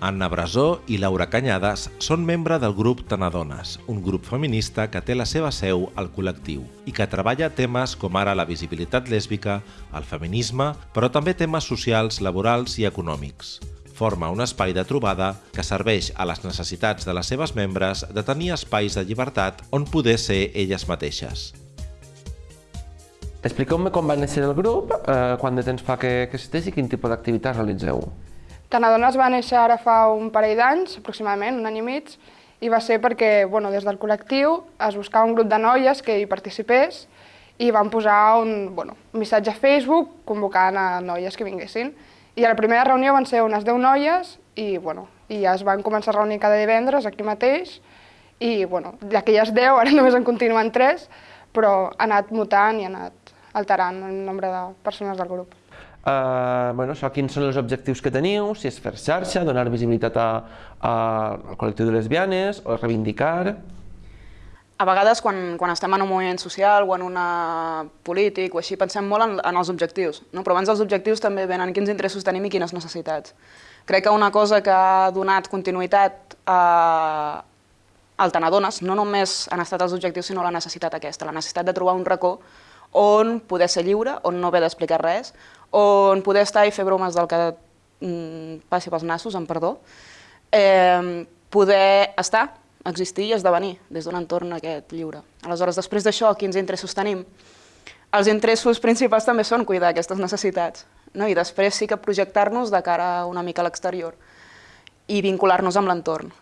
Anna Brasó i Laura Canyades són membre del grup Tanadones, un grup feminista que té la seva seu al col·lectiu i que treballa temes com ara la visibilitat lèsbica, el feminisme, però també temes socials, laborals i econòmics. Forma un espai de trobada que serveix a les necessitats de les seves membres de tenir espais de llibertat on poder ser elles mateixes. Expliqueu-me com va néixer el grup, eh, quant de temps fa que, que existeix i quin tipus d'activitats realitzeu. Tanadones va néixer ara fa un parell d'anys, aproximadament, un any i mig, i va ser perquè bueno, des del col·lectiu es buscava un grup de noies que hi participés i van posar un, bueno, un missatge a Facebook convocant a noies que vinguessin. I a la primera reunió van ser unes 10 noies i, bueno, i ja es van començar a reunir cada divendres aquí mateix i bueno, d'aquelles 10 ara només en continuen 3, però ha anat mutant i ha anat alterant el nombre de persones del grup. Uh, bueno, això, quins són els objectius que teniu, si és fer xarxa, donar visibilitat a, a, al col·lectiu de lesbianes, o reivindicar... A vegades, quan, quan estem en un moviment social o en una polític o així, pensem molt en, en els objectius, no? però abans dels objectius també venen quins interessos tenim i quines necessitats. Crec que una cosa que ha donat continuïtat a, al Tanadones no només han estat els objectius, sinó la necessitat aquesta, la necessitat de trobar un racó on poder ser lliure, on no haver d'explicar res, on poder estar i fer bromes del que mm, passi pels nassos, amb perdó, eh, poder estar, existir i esdevenir des d'un entorn aquest lliure. Aleshores, després d'això, quins interessos tenim? Els interessos principals també són cuidar aquestes necessitats, no? i després sí que projectar-nos de cara una mica a l'exterior i vincular-nos amb l'entorn.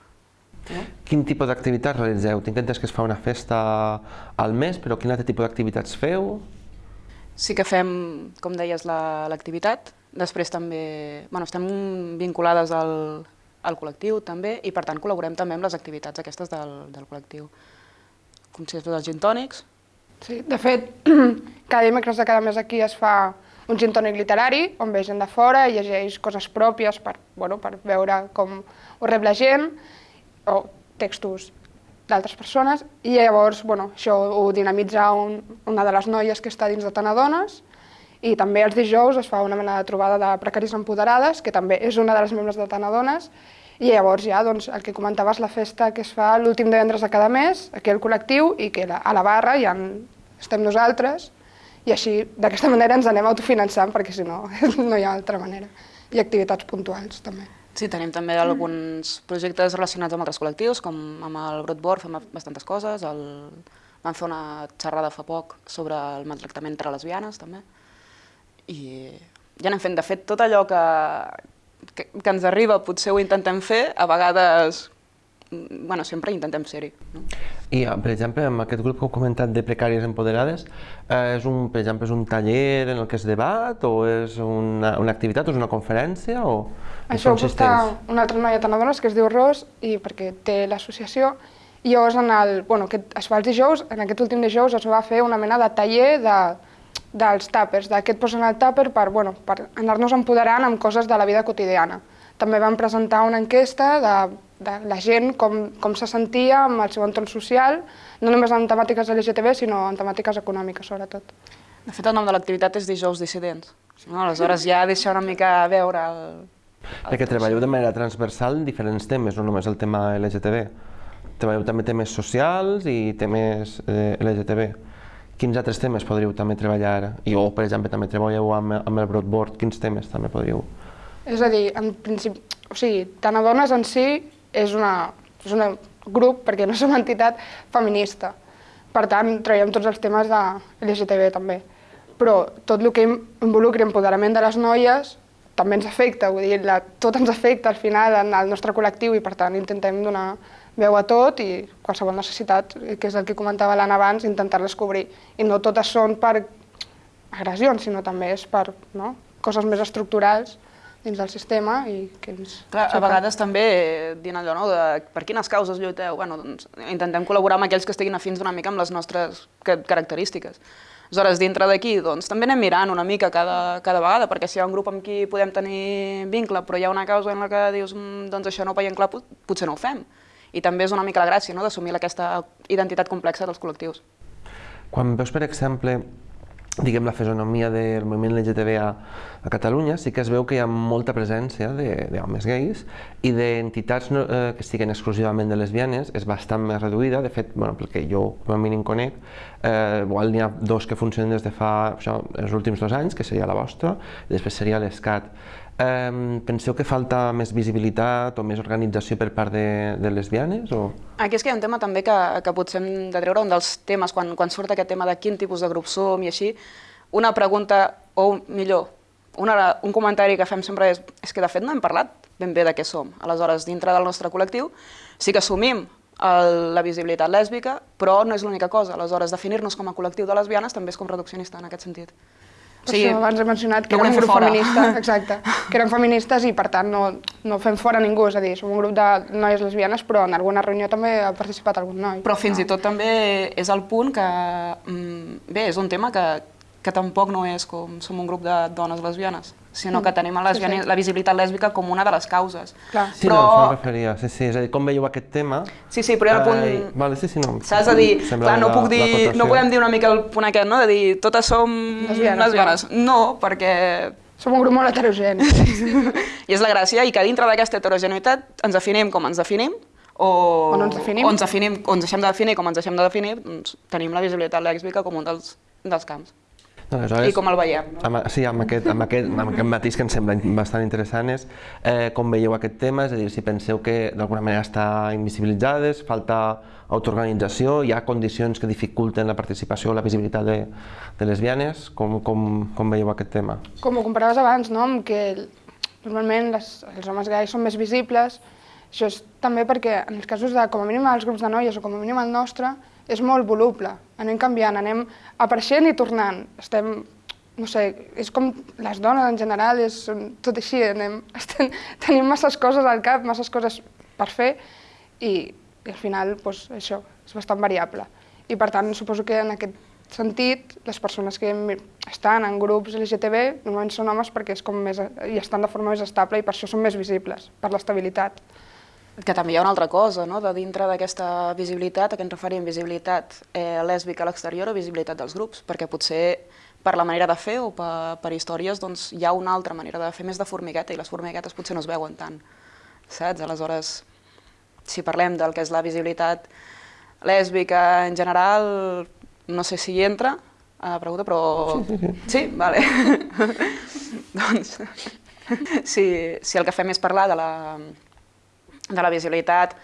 No? Quin tipus d'activitats realitzeu? Tinc entès que es fa una festa al mes, però quin altre tipus d'activitats feu? Sí que fem, com deies, l'activitat. La, Després també bueno, estem vinculades al, al col·lectiu també i per tant col·laborem també amb les activitats aquestes del, del col·lectiu. Com si dels gintònics. Sí, de fet, cada dimecres de cada mes aquí es fa un gintònic literari on ve gent de fora i llegeix coses pròpies per, bueno, per veure com ho rep la gent o textos d'altres persones i llavors bueno, això ho dinamitza un, una de les noies que està dins de Tanadones i també els dijous es fa una mena de trobada de precaris empoderades, que també és una de les membres de Tanadones, i llavors ja doncs, el que comentaves, la festa que es fa l'últim divendres de cada mes, aquí al col·lectiu, i que a la barra ja estem nosaltres, i així d'aquesta manera ens anem autofinançant, perquè si no, no hi ha altra manera. I activitats puntuals també. Sí, tenim també alguns projectes relacionats amb altres col·lectius, com amb el Brotbord fem bastantes coses, el... vam fer una xerrada fa poc sobre el maltractament entre lesbianes també, i ja anem fent, de fet, tot allò que, que, que ens arriba potser ho intentem fer, a vegades bueno, sempre intentem ser-hi. No? I, per exemple, amb aquest grup que heu comentat de precàries empoderades, eh, és un, per exemple, és un taller en el que es debat, o és una, una activitat, o és una conferència, o Això ho porta una altra noia Tanadones que es diu Ros, i perquè té l'associació, i llavors en el, bueno, que es fa els dijous, en aquest últim dijous es va fer una mena de taller de, dels tàpers, de què et posen al tàper per, bueno, per anar-nos empoderant amb coses de la vida quotidiana. També vam presentar una enquesta de de la gent, com, com se sentia amb el seu entorn social, no només en temàtiques LGTB, sinó en temàtiques econòmiques, sobretot. De fet, el nom de l'activitat és Dijous Dissidents. No? Aleshores ja deixa una mica a veure... El, el Perquè treballeu de manera transversal diferents temes, no només el tema LGTB. Treballeu també temes socials i temes eh, LGTB. Quins altres temes podríeu també treballar? I o, per exemple, també treballeu amb, amb el Broadboard, quins temes també podríeu? És a dir, en principi, o sigui, tant a dones en si és una, és un grup, perquè no som entitat feminista. Per tant, traiem tots els temes de LGTB també. Però tot el que involucri empoderament de les noies també ens afecta, vull dir, la, tot ens afecta al final en el nostre col·lectiu i per tant intentem donar veu a tot i qualsevol necessitat, que és el que comentava l'Anna abans, intentar-les cobrir. I no totes són per agressions, sinó també és per no? coses més estructurals dins del sistema i que ens... Clar, a vegades també dient allò, no, de per quines causes lluiteu, bueno, doncs intentem col·laborar amb aquells que estiguin afins una mica amb les nostres característiques. Aleshores, dintre d'aquí, doncs, també anem mirant una mica cada, cada vegada, perquè si hi ha un grup amb qui podem tenir vincle, però hi ha una causa en la que dius, mm, doncs això no ho veiem clar, potser no ho fem. I també és una mica la gràcia, no?, d'assumir aquesta identitat complexa dels col·lectius. Quan veus, per exemple, diguem, la fisonomia del moviment LGTB a, a Catalunya, sí que es veu que hi ha molta presència d'homes gais i d'entitats no, eh, que estiguen exclusivament de lesbianes és bastant més reduïda, de fet, bueno, pel que jo com a mínim conec, eh, igual n'hi ha dos que funcionen des de fa això, els últims dos anys, que seria la vostra, i després seria l'ESCAT. Penseu que falta més visibilitat o més organització per part de, de lesbianes? O... Aquí és que hi ha un tema també que, que potser hem de treure, un dels temes, quan, quan surt aquest tema de quin tipus de grup som i així, una pregunta, o millor, una, un comentari que fem sempre és, és que de fet no hem parlat ben bé de què som. Aleshores, dintre del nostre col·lectiu sí que assumim el, la visibilitat lèsbica, però no és l'única cosa. Aleshores, definir-nos com a col·lectiu de lesbianes també és com reduccionista en aquest sentit. Per sí, això abans he mencionat que no érem un grup feminista, exacte, que érem feministes i per tant no, no fem fora ningú, és a dir, som un grup de noies lesbianes però en alguna reunió també ha participat algun noi. Però fins no. i tot també és el punt que, mm, bé, és un tema que, que tampoc no és com som un grup de dones lesbianes, sinó que tenim la, sí, sí. la visibilitat lèsbica com una de les causes. Clar. Sí, però... no, referia. Sí, sí, és a dir, com veieu aquest tema... Sí, sí, però hi ha el punt... Eh, vale, sí, sí, no. Saps? A dir, clar, no puc dir, no podem dir una mica el punt aquest, no? De dir, totes som lesbianes. lesbianes. No, perquè... Som un grup molt heterogeni. I és la gràcia, i que dintre d'aquesta heterogeneïtat ens definim com ens definim, o, o no ens definim. O ens, definim, o ens deixem de definir com ens deixem de definir, doncs tenim la visibilitat lèsbica com un dels, dels camps. Aleshores, I com el veiem? No? Amb, sí, amb aquest, amb, aquest, amb aquest matís que em sembla bastant interessant és eh, com veieu aquest tema, és a dir, si penseu que d'alguna manera està invisibilitzades, falta autoorganització, hi ha condicions que dificulten la participació o la visibilitat de, de lesbianes, com, com, com veieu aquest tema? Com ho comparaves abans, no? amb que normalment les, els homes gais són més visibles, això és també perquè en els casos de, com a mínim els grups de noies o com a mínim el nostre, és molt voluble, anem canviant, anem apareixent i tornant, estem, no sé, és com les dones en general, és tot així, anem, estem, tenim masses coses al cap, masses coses per fer i, i al final, doncs, això, és bastant variable. I per tant, suposo que en aquest sentit, les persones que estan en grups LGTB normalment són homes perquè és com més, i estan de forma més estable i per això són més visibles, per l'estabilitat. Que també hi ha una altra cosa, no? de dintre d'aquesta visibilitat, a què ens referim, visibilitat eh, lèsbica a l'exterior o visibilitat dels grups, perquè potser per la manera de fer o per, per històries doncs, hi ha una altra manera de fer més de formigueta i les formiguetes potser no es veuen tant, saps? Aleshores, si parlem del que és la visibilitat lèsbica en general, no sé si hi entra a la pregunta, però... Sí? Vale. doncs, si, si el que fem és parlar de la, de la visibilitat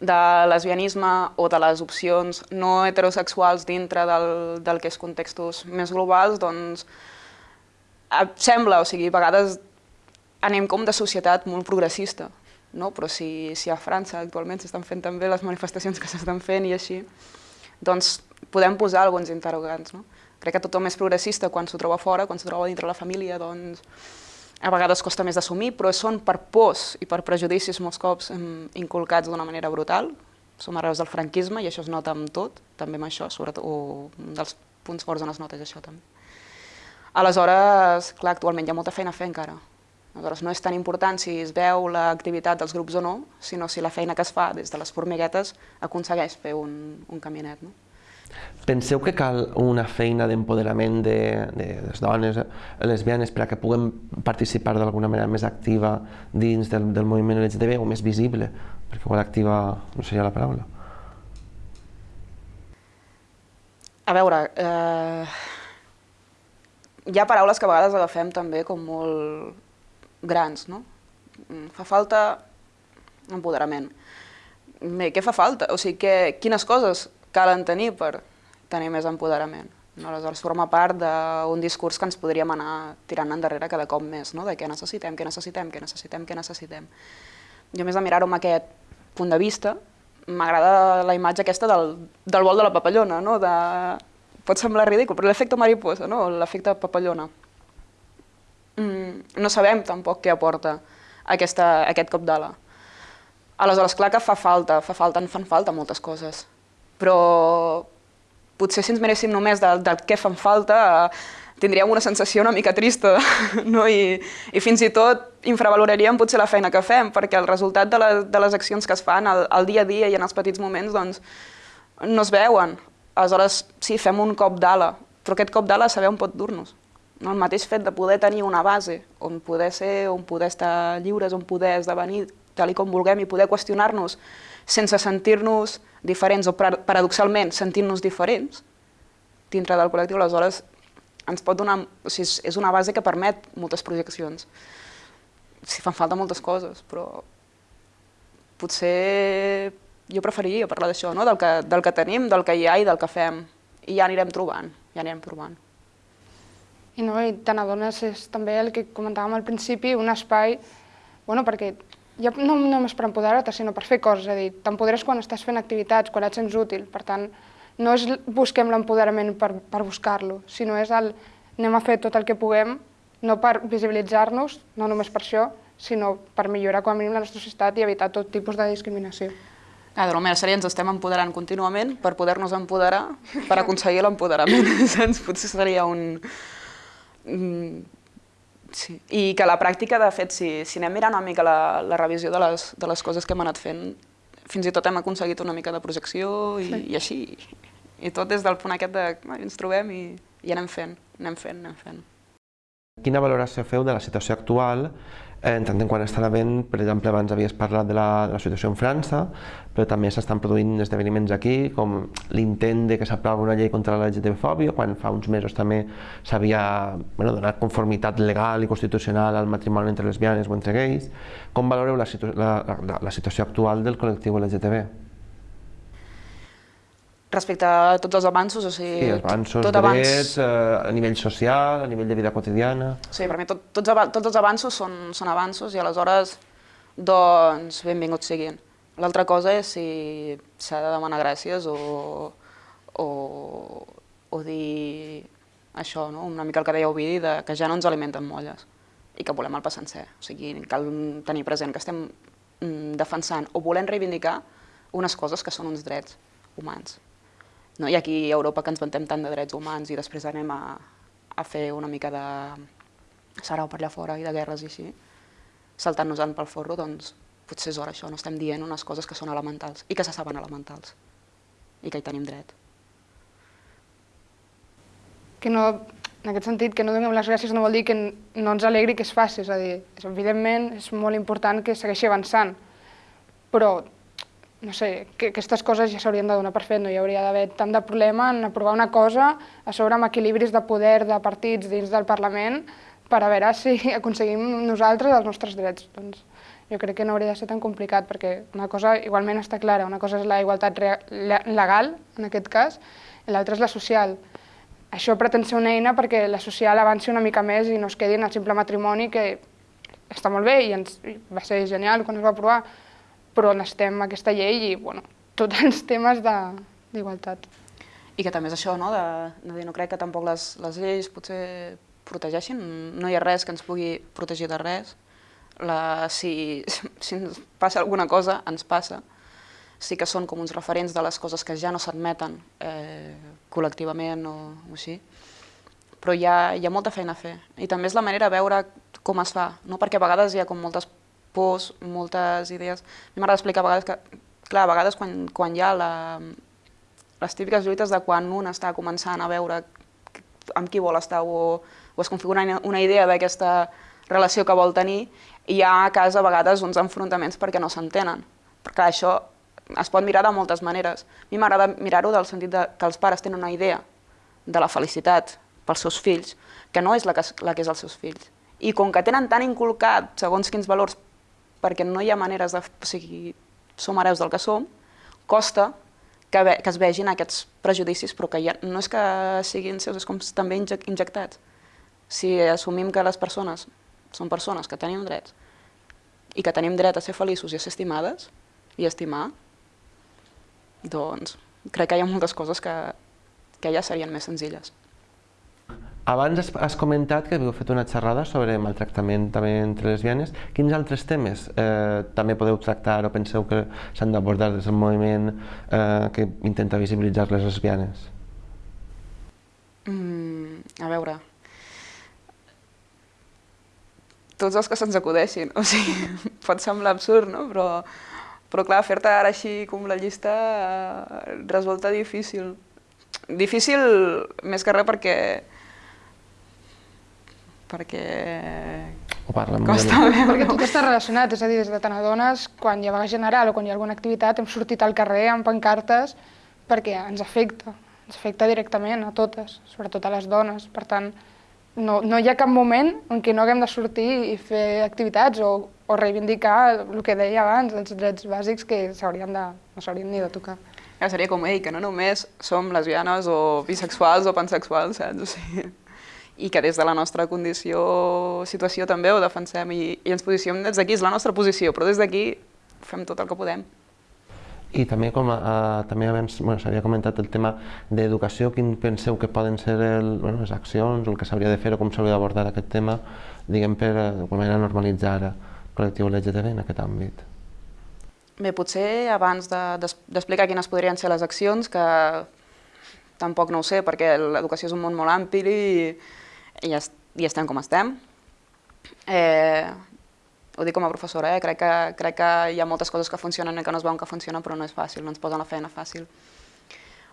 de lesbianisme o de les opcions no heterosexuals dintre del, del que és contextos més globals, doncs sembla, o sigui, a vegades anem com de societat molt progressista, no? però si, si a França actualment s'estan fent també les manifestacions que s'estan fent i així, doncs podem posar alguns interrogants. No? Crec que tothom és progressista quan s'ho troba fora, quan s'ho troba dintre la família, doncs a vegades costa més d'assumir, però són per pors i per prejudicis molts cops inculcats d'una manera brutal. Som arreus del franquisme i això es nota amb tot, també amb això, sobretot, o dels punts forts on es nota és això també. Aleshores, clar, actualment hi ha molta feina a fer encara. Aleshores, no és tan important si es veu l'activitat dels grups o no, sinó si la feina que es fa des de les formiguetes aconsegueix fer un, un caminet. No? Penseu que cal una feina d'empoderament de, de les dones lesbianes per a que puguem participar d'alguna manera més activa dins del, del moviment LGTB o més visible? Perquè igual activa no seria la paraula. A veure, eh, hi ha paraules que a vegades agafem també com molt grans, no? Mm, fa falta empoderament. Bé, què fa falta? O sigui, que, quines coses calen tenir per tenir més empoderament. No? Aleshores, forma part d'un discurs que ens podríem anar tirant endarrere cada cop més, no? de què necessitem, què necessitem, què necessitem, què necessitem. Jo, més de mirar-ho amb aquest punt de vista, m'agrada la imatge aquesta del, del vol de la papallona, no? de... pot semblar ridícul, però l'efecte mariposa, no? l'efecte papallona. Mm, no sabem tampoc què aporta aquesta, aquest cop d'ala. Aleshores, clar que fa falta, fa falta, en fan falta moltes coses però potser si ens miréssim només del, del què fan falta, eh, tindríem una sensació una mica trista, no? I, i fins i tot infravaloraríem potser la feina que fem, perquè el resultat de, la, de les accions que es fan al, al dia a dia i en els petits moments doncs, no es veuen. Aleshores, sí, fem un cop d'ala, però aquest cop d'ala saber on pot dur-nos. No? El mateix fet de poder tenir una base on poder ser, on poder estar lliures, on poder esdevenir tal i com vulguem i poder qüestionar-nos sense sentir-nos diferents o paradoxalment sentint-nos diferents dintre del col·lectiu, aleshores ens pot donar, o sigui, és, una base que permet moltes projeccions. Si fan falta moltes coses, però potser jo preferiria parlar d'això, no? del, que, del que tenim, del que hi ha i del que fem. I ja anirem trobant, ja anirem provant. I no, i te n'adones, és també el que comentàvem al principi, un espai, bueno, perquè ja no només per empoderar-te, sinó per fer coses, és a dir, t'empoderes quan estàs fent activitats, quan et sents útil, per tant, no és busquem l'empoderament per, per buscar-lo, sinó és el anem a fer tot el que puguem, no per visibilitzar-nos, no només per això, sinó per millorar com a mínim la nostra societat i evitar tot tipus de discriminació. Ah, de sèrie ens estem empoderant contínuament per poder-nos empoderar, per aconseguir l'empoderament. Potser seria un... Sí. I que la pràctica, de fet, si, si anem mirant una mica la, la revisió de les, de les coses que hem anat fent, fins i tot hem aconseguit una mica de projecció i, sí. i així. I tot des del punt aquest de ens trobem i, i anem fent, anem fent, anem fent. Quina valoració feu de la situació actual en tant en quant estan havent, per exemple, abans havies parlat de la, de la situació en França, però també s'estan produint esdeveniments aquí, com l'intent de que s'aprova una llei contra la LGTB-fòbia, quan fa uns mesos també s'havia bueno, donat conformitat legal i constitucional al matrimoni entre lesbianes o entre gais. Com valoreu la, situ la, la, la situació actual del col·lectiu LGTB? Respecte a tots els avanços, o sigui... Sí, avanços, tot drets, abans... eh, a nivell social, a nivell de vida quotidiana... Sí, per mi tot, tots, tots els avanços són, són avanços i aleshores, doncs, benvinguts siguin. L'altra cosa és si s'ha de demanar gràcies o, o, o dir això, no? una mica el que deia Ovidi, de que ja no ens alimenten molles i que volem el pa sencer. O sigui, cal tenir present que estem mm, defensant o volem reivindicar unes coses que són uns drets humans. No? I aquí a Europa que ens vantem tant de drets humans i després anem a, a fer una mica de sarau per allà fora i de guerres i així, saltant-nos-en pel forro, doncs potser és hora això, no estem dient unes coses que són elementals i que se saben elementals i que hi tenim dret. Que no, en aquest sentit, que no donem les gràcies no vol dir que no ens alegri que es faci, és a dir, evidentment és molt important que segueixi avançant, però no sé, que aquestes coses ja s'haurien de donar per fet, no hi hauria d'haver tant de problema en aprovar una cosa a sobre amb equilibris de poder de partits dins del Parlament per a veure si aconseguim nosaltres els nostres drets. Doncs jo crec que no hauria de ser tan complicat perquè una cosa igualment està clara, una cosa és la igualtat legal, en aquest cas, i l'altra és la social. Això pretén ser una eina perquè la social avanci una mica més i no es quedi en el simple matrimoni que està molt bé i ens, va ser genial quan es va aprovar, però necessitem aquesta llei i bueno, tots els temes d'igualtat. I que també és això, no? de, de dir, no crec que tampoc les, les lleis potser protegeixin, no hi ha res que ens pugui protegir de res. La, si, si ens passa alguna cosa, ens passa. Sí que són com uns referents de les coses que ja no s'admeten eh, col·lectivament o, o així, però hi ha, hi ha molta feina a fer. I també és la manera de veure com es fa, no? perquè a vegades hi ha com moltes pors, moltes idees. A mi m'agrada explicar a vegades que, clar, a vegades quan, quan hi ha la, les típiques lluites de quan un està començant a veure amb qui vol estar o, o es configura una, idea d'aquesta relació que vol tenir, hi ha a casa a vegades uns enfrontaments perquè no s'entenen. Perquè això es pot mirar de moltes maneres. A mi m'agrada mirar-ho del sentit de que els pares tenen una idea de la felicitat pels seus fills, que no és la que, la que és els seus fills. I com que tenen tan inculcat segons quins valors perquè no hi ha maneres de... O sigui, som hereus del que som, costa que, ve, que es vegin aquests prejudicis, però que ja, no és que siguin seus, és com també injectats. Si assumim que les persones són persones que tenim drets i que tenim dret a ser feliços i a ser estimades i estimar, doncs crec que hi ha moltes coses que, que ja serien més senzilles. Abans has, comentat que havíeu fet una xerrada sobre maltractament també entre lesbianes. Quins altres temes eh, també podeu tractar o penseu que s'han d'abordar des del moviment eh, que intenta visibilitzar les lesbianes? Mm, a veure... Tots els que se'ns acudeixin. O sigui, pot semblar absurd, no? Però, però clar, fer-te ara així com la llista eh, resulta difícil Difícil, més que res, perquè... perquè... O parla amb Costa veure. Perquè tot està relacionat, és a dir, des de tant dones, quan hi ha vaga general o quan hi ha alguna activitat, hem sortit al carrer amb pancartes perquè ens afecta, ens afecta directament a totes, sobretot a les dones. Per tant, no, no hi ha cap moment en què no haguem de sortir i fer activitats o, o reivindicar el que deia abans, els drets bàsics que s'haurien de, no s'haurien ni de tocar. Ja seria com, ei, que no només som lesbianes o bisexuals o pansexuals, saps? O sigui, I que des de la nostra condició, situació també ho defensem i, i ens posicionem des d'aquí, és la nostra posició, però des d'aquí fem tot el que podem. I també, com a, també abans bueno, s'havia comentat el tema d'educació, quin penseu que poden ser el, bueno, les accions, el que s'hauria de fer o com s'hauria d'abordar aquest tema, diguem, per eh, d'alguna manera normalitzar el col·lectiu LGTB en aquest àmbit? Bé, potser abans d'explicar de, quines podrien ser les accions, que tampoc no ho sé, perquè l'educació és un món molt ampli i, i, es, i estem com estem. Eh, ho dic com a professora, eh? crec, que, crec que hi ha moltes coses que funcionen i que no es veuen que funcionen, però no és fàcil, no ens posen la feina fàcil.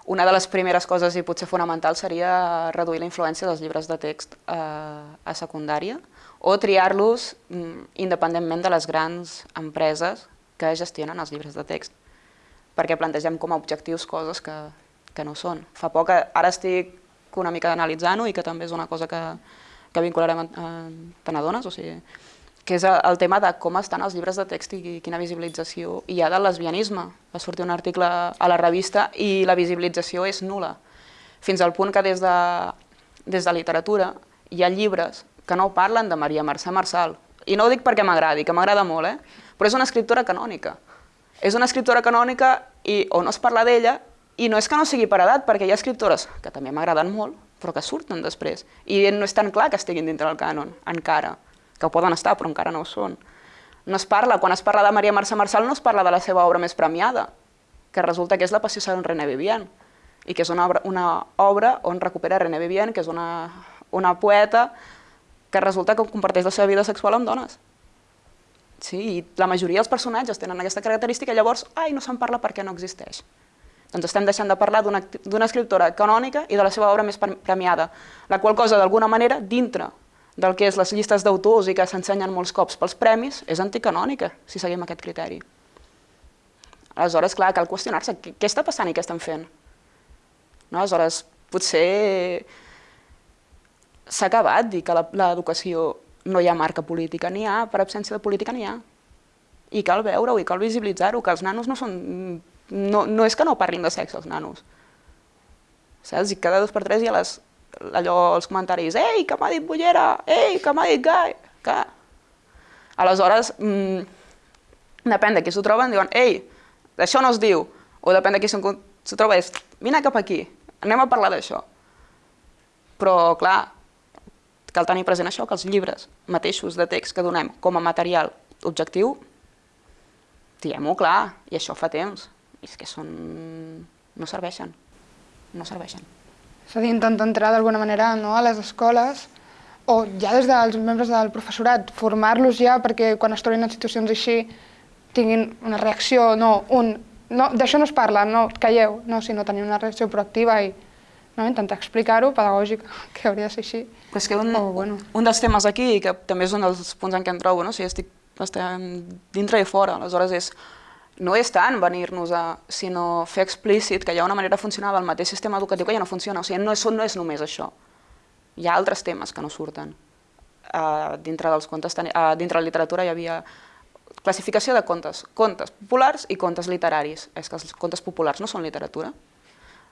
Una de les primeres coses, i potser fonamental, seria reduir la influència dels llibres de text eh, a secundària o triar-los mm, independentment de les grans empreses que gestionen els llibres de text, perquè plantegem com a objectius coses que, que no són. Fa poc, ara estic una mica analitzant-ho i que també és una cosa que, que vincularem a, a Tenadones, o sigui, que és el tema de com estan els llibres de text i quina visibilització hi ha del lesbianisme. Va sortir un article a la revista i la visibilització és nula, fins al punt que des de, des de literatura hi ha llibres que no parlen de Maria Mercè Marçal. I no ho dic perquè m'agradi, que m'agrada molt, eh? però és una escriptora canònica. És una escriptora canònica i o no es parla d'ella i no és que no sigui per edat, perquè hi ha escriptores que també m'agraden molt, però que surten després. I no és tan clar que estiguin dintre del cànon, encara que ho poden estar, però encara no ho són. No es parla, quan es parla de Maria Mercè Marçal, no es parla de la seva obra més premiada, que resulta que és La passió segons René Vivian, i que és una obra, una obra on recupera René Vivian, que és una, una poeta que resulta que comparteix la seva vida sexual amb dones. Sí, i la majoria dels personatges tenen aquesta característica llavors, ai, no se'n parla perquè no existeix. Doncs estem deixant de parlar d'una escriptora canònica i de la seva obra més premiada, la qual cosa, d'alguna manera, dintre del que és les llistes d'autors i que s'ensenyen molts cops pels premis, és anticanònica, si seguim aquest criteri. Aleshores, clar, cal qüestionar-se què, què està passant i què estem fent. No? Aleshores, potser s'ha acabat dir que l'educació no hi ha marca política, n'hi ha, per absència de política n'hi ha. I cal veure-ho i cal visibilitzar-ho, que els nanos no són... No, no és que no parlin de sexe, els nanos. Saps? I cada dos per tres hi ha les, allò, els comentaris, ei, que m'ha dit bollera, ei, que m'ha dit gai, que... Aleshores, mmm, depèn de qui s'ho troben, diuen, ei, això no es diu, o depèn de qui s'ho troba, és, vine cap aquí, anem a parlar d'això. Però, clar, cal tenir present això, que els llibres mateixos de text que donem com a material objectiu, diguem-ho clar, i això fa temps, i és que són... no serveixen, no serveixen. És a dir, intentar entrar d'alguna manera no, a les escoles o ja des dels membres del professorat, formar-los ja perquè quan es trobin en situacions així tinguin una reacció, no, un, no d'això no es parla, no, calleu, no, sinó tenir una reacció proactiva i no, intentar explicar-ho, pedagògic, que hauria de ser així. Però és que un, Oh, bueno. un dels temes aquí, que també és un dels punts en què em trobo, no? o sigui, estic, estem dintre i fora, aleshores és, no és tant venir-nos a, sinó fer explícit que hi ha una manera de funcionar del mateix sistema educatiu que ja no funciona, o sigui, no és, no és només això. Hi ha altres temes que no surten. Uh, dintre dels contes, uh, dintre la literatura hi havia classificació de contes, contes populars i contes literaris. És que els contes populars no són literatura.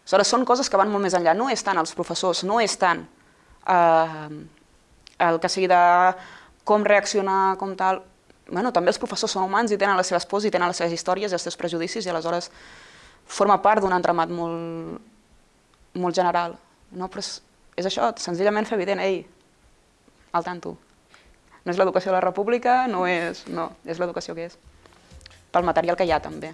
Aleshores, són coses que van molt més enllà. No és tant els professors, no és tant eh, el que sigui de com reaccionar, com tal... Bueno, també els professors són humans i tenen les seves pors i tenen les seves històries i els seus prejudicis i aleshores forma part d'un entramat molt, molt general. No? Però és, és això, senzillament fer evident, ei, al tanto. No és l'educació de la república, no és... No, és l'educació que és. Pel material que hi ha, també.